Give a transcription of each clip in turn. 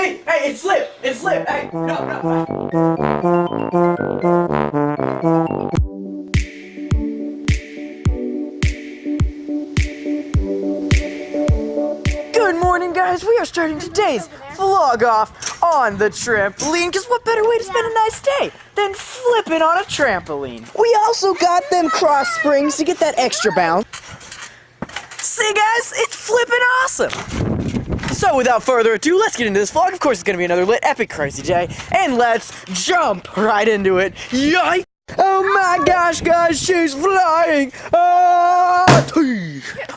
hey, hey, it slipped, it slipped, hey, no, no. Good morning, guys. We are starting today's vlog off on the trampoline. Because what better way to spend a nice day than flipping on a trampoline? We also got them cross springs to get that extra bounce. See, guys, it's flipping awesome. So, without further ado, let's get into this vlog. Of course, it's gonna be another lit, epic, crazy day, and let's jump right into it. Yikes! Oh my gosh, guys, she's flying! Ah!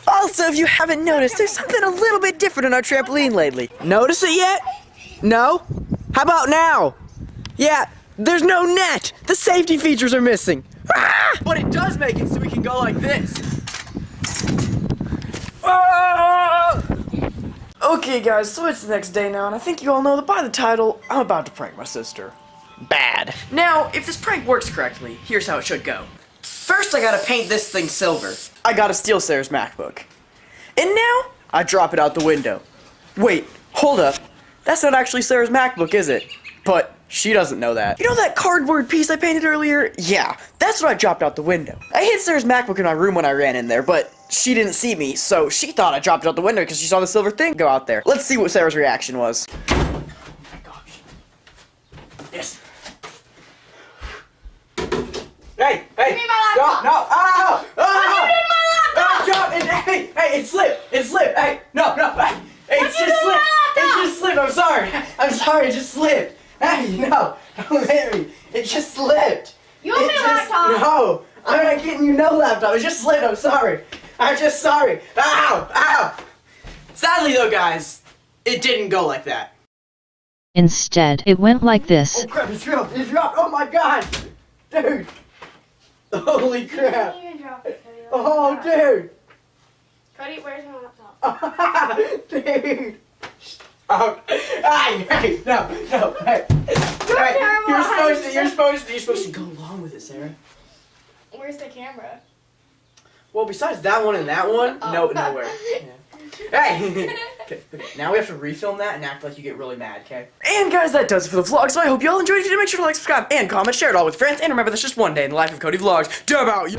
Also, if you haven't noticed, there's something a little bit different on our trampoline lately. Notice it yet? No? How about now? Yeah, there's no net. The safety features are missing. Ah! But it does make it so we can go like this. Ah! Okay, guys, so it's the next day now, and I think you all know that by the title, I'm about to prank my sister. Bad. Now, if this prank works correctly, here's how it should go. First, I gotta paint this thing silver. I gotta steal Sarah's MacBook. And now, I drop it out the window. Wait, hold up. That's not actually Sarah's MacBook, is it? But she doesn't know that. You know that cardboard piece I painted earlier? Yeah, that's what I dropped out the window. I hid Sarah's MacBook in my room when I ran in there, but she didn't see me, so she thought I dropped it out the window because she saw the silver thing go out there. Let's see what Sarah's reaction was. Oh my gosh. Yes. Hey, hey! Give me my laptop. No, no! Ow! Ow! you ah. doing my laptop? Ah, drop it! Hey, hey! It slipped! It slipped! Hey, no, no! Hey, hey, it just slipped! It just slipped! I'm sorry! I'm sorry! It just slipped! Hey, no! Don't hit me! It just slipped! You owe It me just- laptop. No! I'm not getting you no laptop! It just slipped! I'm sorry! I'm just sorry! Ow! Ow! Sadly, though, guys, it didn't go like that. Instead, it went like this. Oh crap! It's dropped! It's dropped! Oh my god! Dude! Holy crap! You can drop it, Cody. Oh, dude! Cody, where's my laptop? Dude! Oh, ay, hey, no, no, hey. Hey, terrible. you're supposed to, you're supposed to, you're supposed to go along with it, Sarah. Where's the camera? Well, besides that one and that one, no, Oh. nowhere. Yeah. Hey! okay, okay, now we have to refilm that and act like you get really mad, okay? And guys, that does it for the vlog, so I hope you all enjoyed. If you did, make sure to like, subscribe, and comment, share it all with friends, and remember, that's just one day in the life of Cody Vlogs. Dub out!